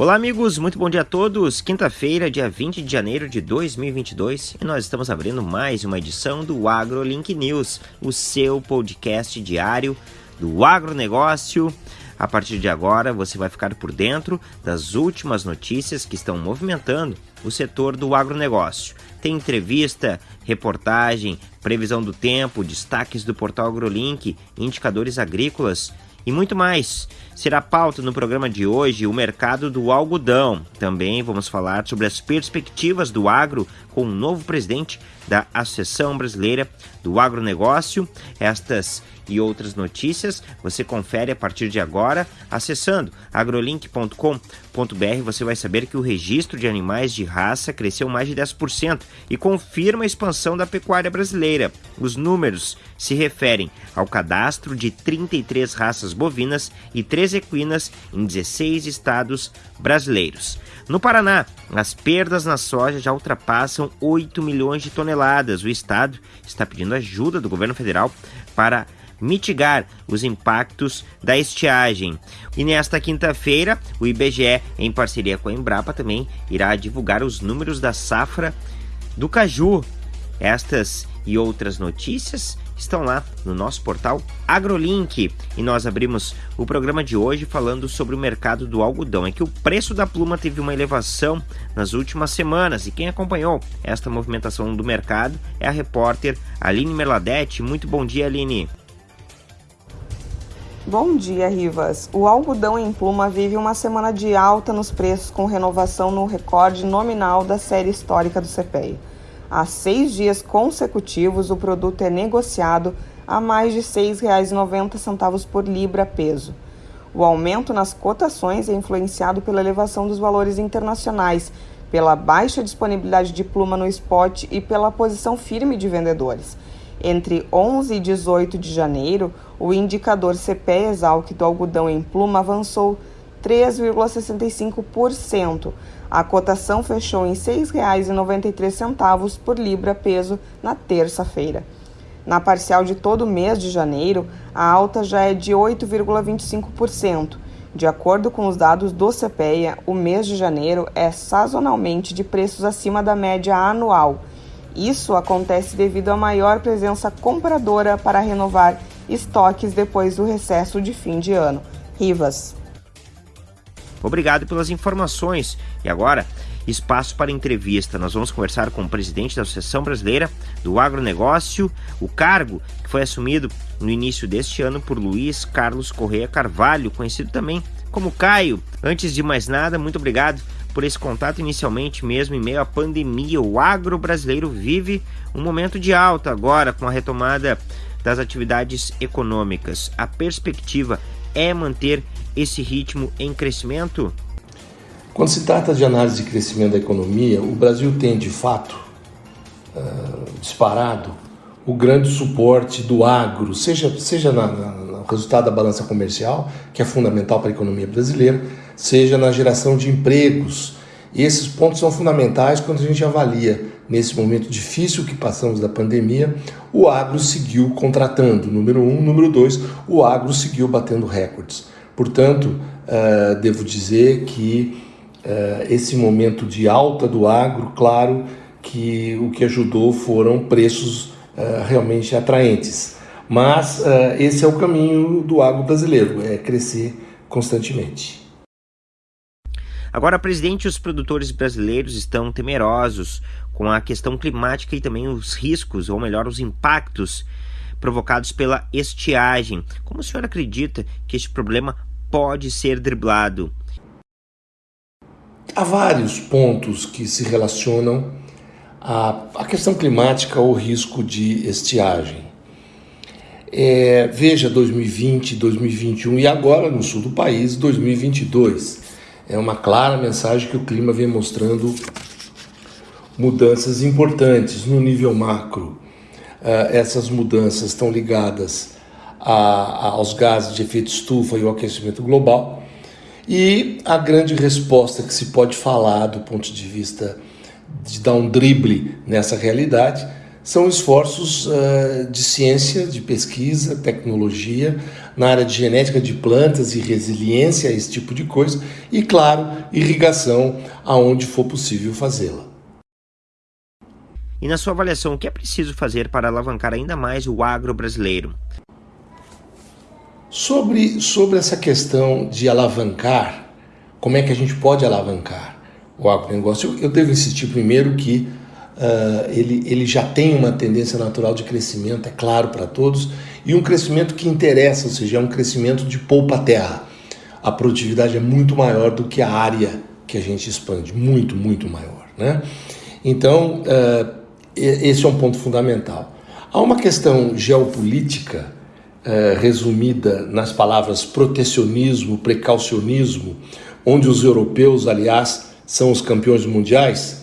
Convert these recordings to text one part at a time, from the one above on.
Olá, amigos, muito bom dia a todos. Quinta-feira, dia 20 de janeiro de 2022, e nós estamos abrindo mais uma edição do AgroLink News, o seu podcast diário do agronegócio. A partir de agora, você vai ficar por dentro das últimas notícias que estão movimentando o setor do agronegócio. Tem entrevista, reportagem, previsão do tempo, destaques do portal AgroLink, indicadores agrícolas e muito mais. Será pauta no programa de hoje o mercado do algodão. Também vamos falar sobre as perspectivas do agro com o novo presidente da Associação Brasileira do Agronegócio. Estas e outras notícias você confere a partir de agora acessando agrolink.com.br. Você vai saber que o registro de animais de raça cresceu mais de 10% e confirma a expansão da pecuária brasileira. Os números se referem ao cadastro de 33 raças bovinas e 3 equinas em 16 estados brasileiros. No Paraná, as perdas na soja já ultrapassam 8 milhões de toneladas. O estado está pedindo ajuda do governo federal para mitigar os impactos da estiagem. E nesta quinta-feira, o IBGE, em parceria com a Embrapa, também irá divulgar os números da safra do caju. Estas e outras notícias estão lá no nosso portal AgroLink. E nós abrimos o programa de hoje falando sobre o mercado do algodão. É que o preço da pluma teve uma elevação nas últimas semanas e quem acompanhou esta movimentação do mercado é a repórter Aline Merladete. Muito bom dia, Aline. Bom dia, Rivas. O algodão em pluma vive uma semana de alta nos preços com renovação no recorde nominal da série histórica do CPEA. Há seis dias consecutivos, o produto é negociado a mais de R$ 6,90 por libra peso. O aumento nas cotações é influenciado pela elevação dos valores internacionais, pela baixa disponibilidade de pluma no spot e pela posição firme de vendedores. Entre 11 e 18 de janeiro, o indicador CPE Exalc do algodão em pluma avançou 3,65%. A cotação fechou em R$ 6,93 por libra peso na terça-feira. Na parcial de todo o mês de janeiro, a alta já é de 8,25%. De acordo com os dados do CPEA, o mês de janeiro é sazonalmente de preços acima da média anual isso acontece devido à maior presença compradora para renovar estoques depois do recesso de fim de ano. Rivas. Obrigado pelas informações. E agora, espaço para entrevista. Nós vamos conversar com o presidente da Associação Brasileira do Agronegócio, o cargo que foi assumido no início deste ano por Luiz Carlos Correia Carvalho, conhecido também como Caio. Antes de mais nada, muito obrigado por esse contato inicialmente mesmo em meio à pandemia. O agro brasileiro vive um momento de alta agora com a retomada das atividades econômicas. A perspectiva é manter esse ritmo em crescimento? Quando se trata de análise de crescimento da economia, o Brasil tem de fato uh, disparado o grande suporte do agro, seja, seja na, na, no resultado da balança comercial, que é fundamental para a economia brasileira, seja na geração de empregos. E esses pontos são fundamentais quando a gente avalia, nesse momento difícil que passamos da pandemia, o agro seguiu contratando, número um. Número dois, o agro seguiu batendo recordes. Portanto, uh, devo dizer que uh, esse momento de alta do agro, claro que o que ajudou foram preços uh, realmente atraentes. Mas esse é o caminho do agro brasileiro, é crescer constantemente. Agora, presidente, os produtores brasileiros estão temerosos com a questão climática e também os riscos, ou melhor, os impactos provocados pela estiagem. Como o senhor acredita que este problema pode ser driblado? Há vários pontos que se relacionam à, questão climática ou risco de estiagem. É, veja 2020, 2021 e agora no sul do país, 2022 é uma clara mensagem que o clima vem mostrando mudanças importantes no nível macro. Uh, essas mudanças estão ligadas a, aos gases de efeito estufa e ao aquecimento global. E a grande resposta que se pode falar do ponto de vista de dar um drible nessa realidade são esforços uh, de ciência, de pesquisa, tecnologia, na área de genética de plantas e resiliência a esse tipo de coisa, e, claro, irrigação aonde for possível fazê-la. E na sua avaliação, o que é preciso fazer para alavancar ainda mais o agro brasileiro? Sobre, sobre essa questão de alavancar, como é que a gente pode alavancar o agronegócio? Eu, eu devo insistir primeiro que uh, ele, ele já tem uma tendência natural de crescimento, é claro para todos, e um crescimento que interessa, ou seja, é um crescimento de poupa-terra. A produtividade é muito maior do que a área que a gente expande, muito, muito maior. Né? Então, uh, esse é um ponto fundamental. Há uma questão geopolítica uh, resumida nas palavras protecionismo, precaucionismo, onde os europeus, aliás, são os campeões mundiais,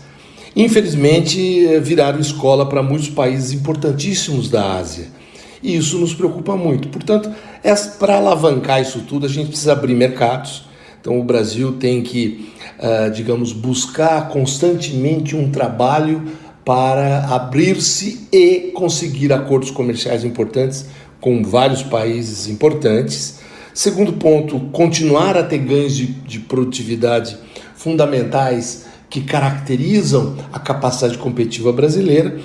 infelizmente eh, viraram escola para muitos países importantíssimos da Ásia. E isso nos preocupa muito. Portanto, é, para alavancar isso tudo, a gente precisa abrir mercados. Então, o Brasil tem que, uh, digamos, buscar constantemente um trabalho para abrir-se e conseguir acordos comerciais importantes com vários países importantes. Segundo ponto, continuar a ter ganhos de, de produtividade fundamentais que caracterizam a capacidade competitiva brasileira.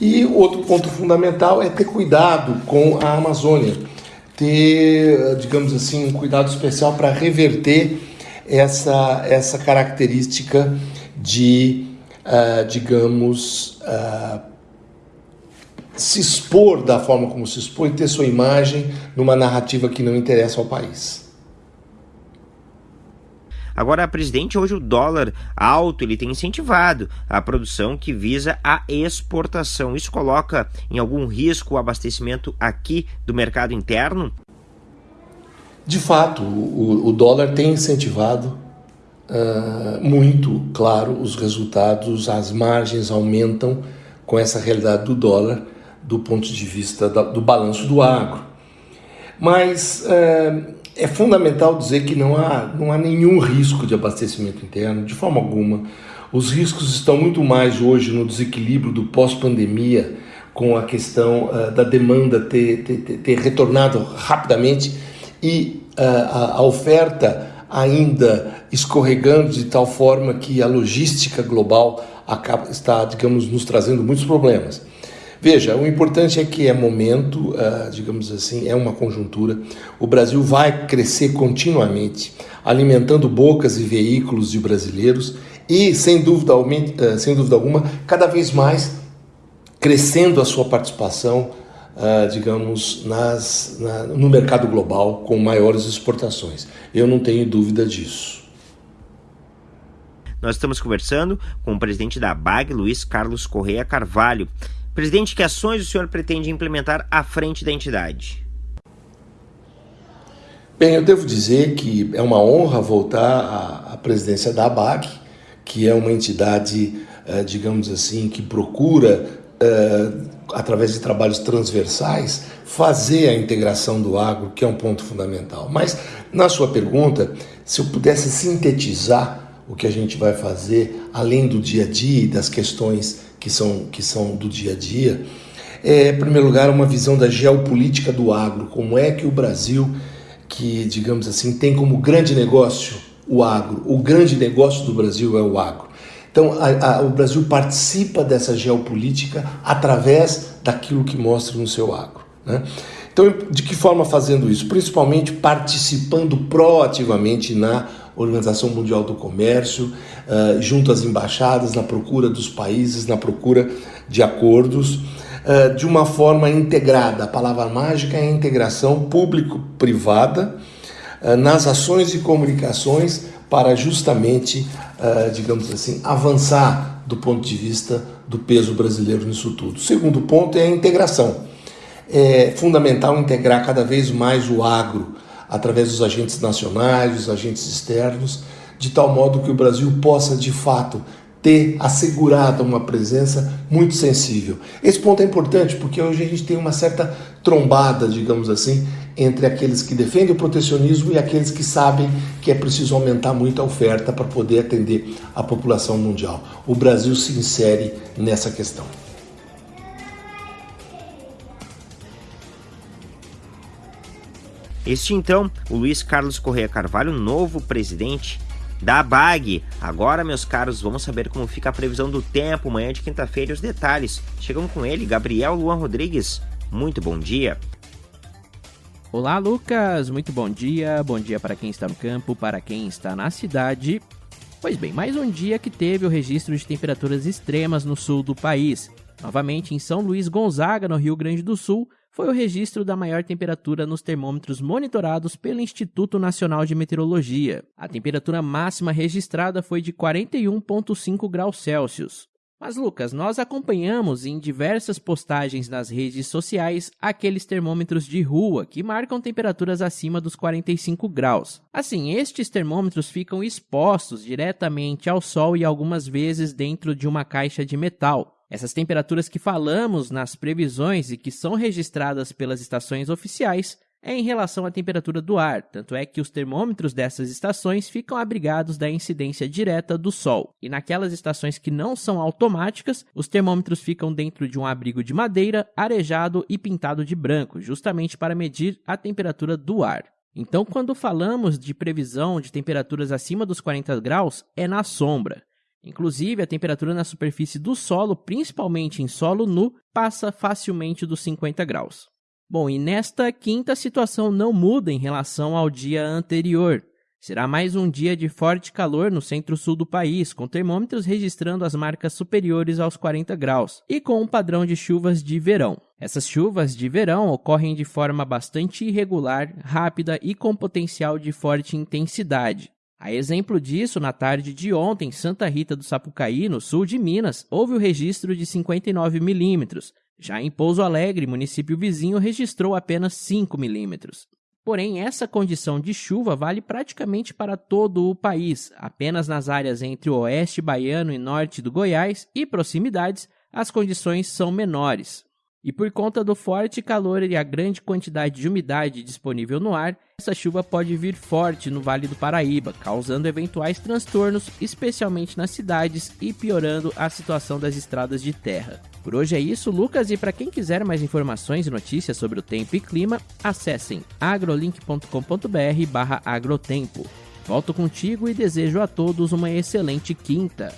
E outro ponto fundamental é ter cuidado com a Amazônia, ter, digamos assim, um cuidado especial para reverter essa, essa característica de, uh, digamos, uh, se expor da forma como se expõe, ter sua imagem numa narrativa que não interessa ao país. Agora, presidente, hoje o dólar alto ele tem incentivado a produção que visa a exportação. Isso coloca em algum risco o abastecimento aqui do mercado interno? De fato, o, o dólar tem incentivado uh, muito, claro, os resultados, as margens aumentam com essa realidade do dólar do ponto de vista da, do balanço do agro. Mas uh, é fundamental dizer que não há, não há nenhum risco de abastecimento interno, de forma alguma. Os riscos estão muito mais hoje no desequilíbrio do pós-pandemia, com a questão uh, da demanda ter, ter, ter, retornado rapidamente e uh, a, a oferta ainda escorregando de tal forma que a logística global acaba, está, digamos, nos trazendo muitos problemas. Veja, o importante é que é momento, uh, digamos assim, é uma conjuntura. O Brasil vai crescer continuamente, alimentando bocas e veículos de brasileiros e, sem dúvida, uh, sem dúvida alguma, cada vez mais crescendo a sua participação, uh, digamos, nas, na, no mercado global com maiores exportações. Eu não tenho dúvida disso. Nós estamos conversando com o presidente da BAG, Luiz Carlos Correia Carvalho. Presidente, que ações o senhor pretende implementar à frente da entidade? Bem, eu devo dizer que é uma honra voltar à, presidência da ABAC, que é uma entidade, eh, digamos assim, que procura, eh, através de trabalhos transversais, fazer a integração do agro, que é um ponto fundamental. Mas, na sua pergunta, se eu pudesse sintetizar o que a gente vai fazer, além do dia a dia e das questões que são, que são do dia a dia, é, em primeiro lugar, uma visão da geopolítica do agro, como é que o Brasil, que, digamos assim, tem como grande negócio o agro, o grande negócio do Brasil é o agro. Então, a, a, o Brasil participa dessa geopolítica através daquilo que mostra no seu agro. Né? Então, de que forma fazendo isso? Principalmente participando proativamente na Organização Mundial do Comércio, uh, junto às embaixadas, na procura dos países, na procura de acordos, uh, de uma forma integrada. A palavra mágica é integração público-privada uh, nas ações e comunicações para justamente, digamos assim, avançar do ponto de vista do peso brasileiro nisso tudo. O segundo ponto é a integração. É fundamental integrar cada vez mais o agro, através dos agentes nacionais, dos agentes externos, de tal modo que o Brasil possa de fato ter assegurado uma presença muito sensível. Esse ponto é importante porque hoje a gente tem uma certa trombada, digamos assim, entre aqueles que defendem o protecionismo e aqueles que sabem que é preciso aumentar muito a oferta para poder atender a população mundial. O Brasil se insere nessa questão. Este então, o Luiz Carlos Correia Carvalho, novo presidente da BAG. Agora, meus caros, vamos saber como fica a previsão do tempo amanhã de quinta-feira e os detalhes. Chegam com ele, Gabriel Luan Rodrigues. Muito bom dia. Olá, Lucas. Muito bom dia. Bom dia para quem está no campo, para quem está na cidade. Pois bem, mais um dia que teve o registro de temperaturas extremas no sul do país. Novamente em São Luís Gonzaga, no Rio Grande do Sul, foi o registro da maior temperatura nos termômetros monitorados pelo Instituto Nacional de Meteorologia. A temperatura máxima registrada foi de 41,5 graus Celsius. Mas, Lucas, nós acompanhamos em diversas postagens nas redes sociais aqueles termômetros de rua que marcam temperaturas acima dos 45 graus. Assim, estes termômetros ficam expostos diretamente ao sol e algumas vezes dentro de uma caixa de metal. Essas temperaturas que falamos nas previsões e que são registradas pelas estações oficiais é em relação à temperatura do ar, tanto é que os termômetros dessas estações ficam abrigados da incidência direta do Sol. E naquelas estações que não são automáticas, os termômetros ficam dentro de um abrigo de madeira, arejado e pintado de branco, justamente para medir a temperatura do ar. Então, quando falamos de previsão de temperaturas acima dos 40 graus, é na sombra. Inclusive, a temperatura na superfície do solo, principalmente em solo nu, passa facilmente dos 50 graus. Bom, e nesta quinta situação não muda em relação ao dia anterior. Será mais um dia de forte calor no centro-sul do país, com termômetros registrando as marcas superiores aos 40 graus e com um padrão de chuvas de verão. Essas chuvas de verão ocorrem de forma bastante irregular, rápida e com potencial de forte intensidade. A exemplo disso, na tarde de ontem, em Santa Rita do Sapucaí, no sul de Minas, houve o registro de 59 milímetros. Já em Pouso Alegre, município vizinho, registrou apenas 5 milímetros. Porém, essa condição de chuva vale praticamente para todo o país. Apenas nas áreas entre o oeste baiano e norte do Goiás e proximidades, as condições são menores. E por conta do forte calor e a grande quantidade de umidade disponível no ar, essa chuva pode vir forte no Vale do Paraíba, causando eventuais transtornos, especialmente nas cidades e piorando a situação das estradas de terra. Por hoje é isso, Lucas, e para quem quiser mais informações e notícias sobre o tempo e clima, acessem agrolink.com.br/agrotempo. Volto contigo e desejo a todos uma excelente quinta.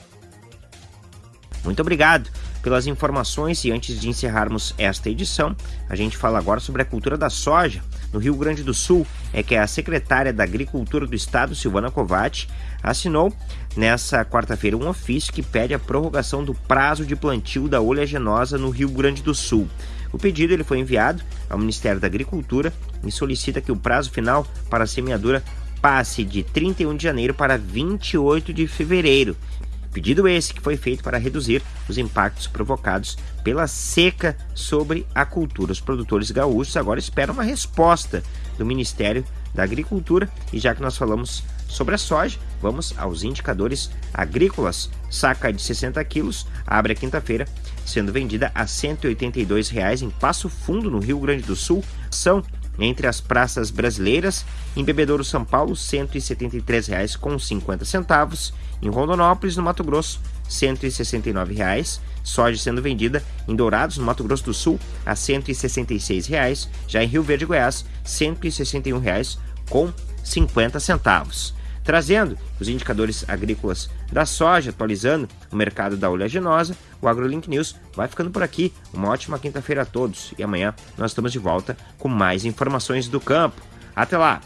Muito obrigado pelas informações e antes de encerrarmos esta edição, a gente fala agora sobre a cultura da soja. No Rio Grande do Sul, é que a secretária da Agricultura do Estado, Silvana Covatti, assinou nessa quarta-feira um ofício que pede a prorrogação do prazo de plantio da oleaginosa no Rio Grande do Sul. O pedido ele foi enviado ao Ministério da Agricultura e solicita que o prazo final para a semeadura passe de 31 de janeiro para 28 de fevereiro. Pedido esse que foi feito para reduzir os impactos provocados pela seca sobre a cultura. Os produtores gaúchos agora esperam uma resposta do Ministério da Agricultura e já que nós falamos sobre a soja, vamos aos indicadores agrícolas. Saca de 60 quilos abre a quinta-feira sendo vendida a 182 reais em Passo Fundo, no Rio Grande do Sul. São entre as praças brasileiras, em Bebedouro, São Paulo, R$ 173,50. Em Rondonópolis, no Mato Grosso, R$ 169,00. Soja sendo vendida em Dourados, no Mato Grosso do Sul, a R$ 166,00. Já em Rio Verde, Goiás, R$ 161,50 trazendo os indicadores agrícolas da soja, atualizando o mercado da oleaginosa. O AgroLink News vai ficando por aqui. Uma ótima quinta-feira a todos e amanhã nós estamos de volta com mais informações do campo. Até lá!